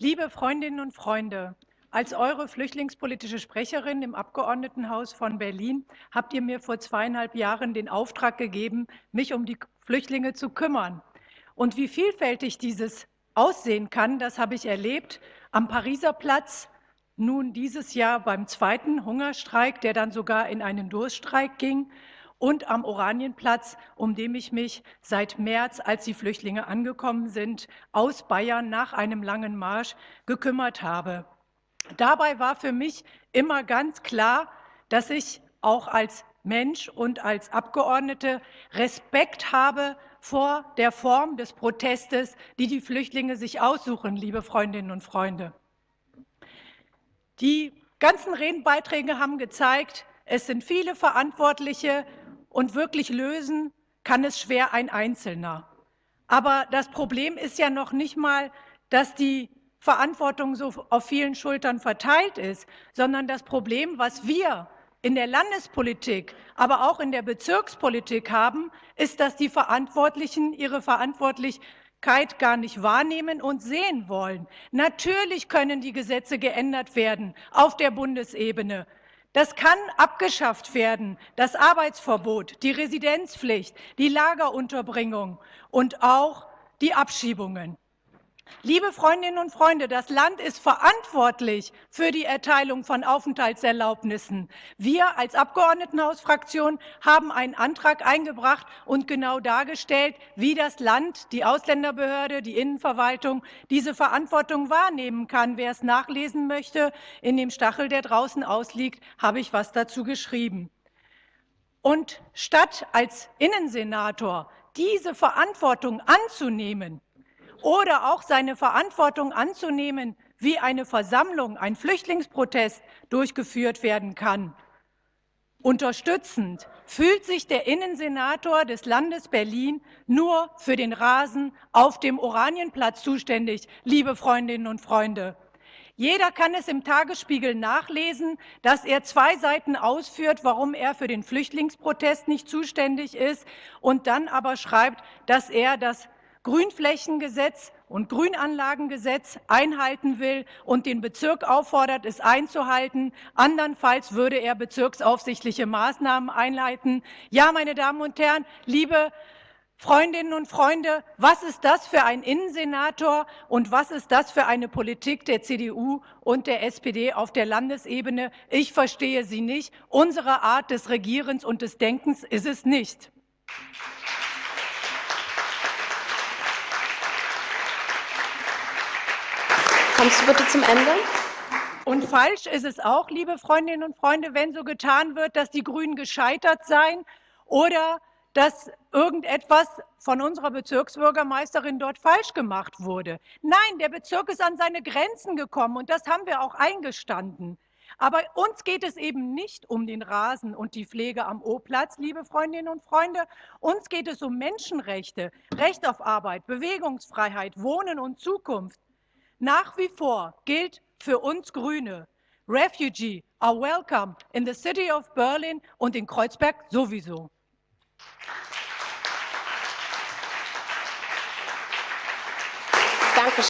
Liebe Freundinnen und Freunde, als eure flüchtlingspolitische Sprecherin im Abgeordnetenhaus von Berlin habt ihr mir vor zweieinhalb Jahren den Auftrag gegeben, mich um die Flüchtlinge zu kümmern. Und wie vielfältig dieses aussehen kann, das habe ich erlebt am Pariser Platz, nun dieses Jahr beim zweiten Hungerstreik, der dann sogar in einen Durststreik ging, und am Oranienplatz, um den ich mich seit März, als die Flüchtlinge angekommen sind, aus Bayern nach einem langen Marsch gekümmert habe. Dabei war für mich immer ganz klar, dass ich auch als Mensch und als Abgeordnete Respekt habe vor der Form des Protestes, die die Flüchtlinge sich aussuchen, liebe Freundinnen und Freunde. Die ganzen Redenbeiträge haben gezeigt, es sind viele Verantwortliche und wirklich lösen kann es schwer ein Einzelner. Aber das Problem ist ja noch nicht mal, dass die Verantwortung so auf vielen Schultern verteilt ist, sondern das Problem, was wir in der Landespolitik, aber auch in der Bezirkspolitik haben, ist, dass die Verantwortlichen ihre Verantwortlichkeit gar nicht wahrnehmen und sehen wollen. Natürlich können die Gesetze geändert werden auf der Bundesebene. Das kann abgeschafft werden, das Arbeitsverbot, die Residenzpflicht, die Lagerunterbringung und auch die Abschiebungen. Liebe Freundinnen und Freunde, das Land ist verantwortlich für die Erteilung von Aufenthaltserlaubnissen. Wir als Abgeordnetenhausfraktion haben einen Antrag eingebracht und genau dargestellt, wie das Land, die Ausländerbehörde, die Innenverwaltung diese Verantwortung wahrnehmen kann. Wer es nachlesen möchte, in dem Stachel, der draußen ausliegt, habe ich was dazu geschrieben. Und statt als Innensenator diese Verantwortung anzunehmen, oder auch seine Verantwortung anzunehmen, wie eine Versammlung, ein Flüchtlingsprotest durchgeführt werden kann. Unterstützend fühlt sich der Innensenator des Landes Berlin nur für den Rasen auf dem Oranienplatz zuständig, liebe Freundinnen und Freunde. Jeder kann es im Tagesspiegel nachlesen, dass er zwei Seiten ausführt, warum er für den Flüchtlingsprotest nicht zuständig ist und dann aber schreibt, dass er das Grünflächengesetz und Grünanlagengesetz einhalten will und den Bezirk auffordert, es einzuhalten. Andernfalls würde er bezirksaufsichtliche Maßnahmen einleiten. Ja, meine Damen und Herren, liebe Freundinnen und Freunde, was ist das für ein Innensenator und was ist das für eine Politik der CDU und der SPD auf der Landesebene? Ich verstehe sie nicht. Unsere Art des Regierens und des Denkens ist es nicht. Kommst du bitte zum Ende? Und falsch ist es auch, liebe Freundinnen und Freunde, wenn so getan wird, dass die Grünen gescheitert seien oder dass irgendetwas von unserer Bezirksbürgermeisterin dort falsch gemacht wurde. Nein, der Bezirk ist an seine Grenzen gekommen und das haben wir auch eingestanden. Aber uns geht es eben nicht um den Rasen und die Pflege am O-Platz, liebe Freundinnen und Freunde. Uns geht es um Menschenrechte, Recht auf Arbeit, Bewegungsfreiheit, Wohnen und Zukunft. Nach wie vor gilt für uns Grüne, Refugee are welcome in the city of Berlin und in Kreuzberg sowieso. Danke.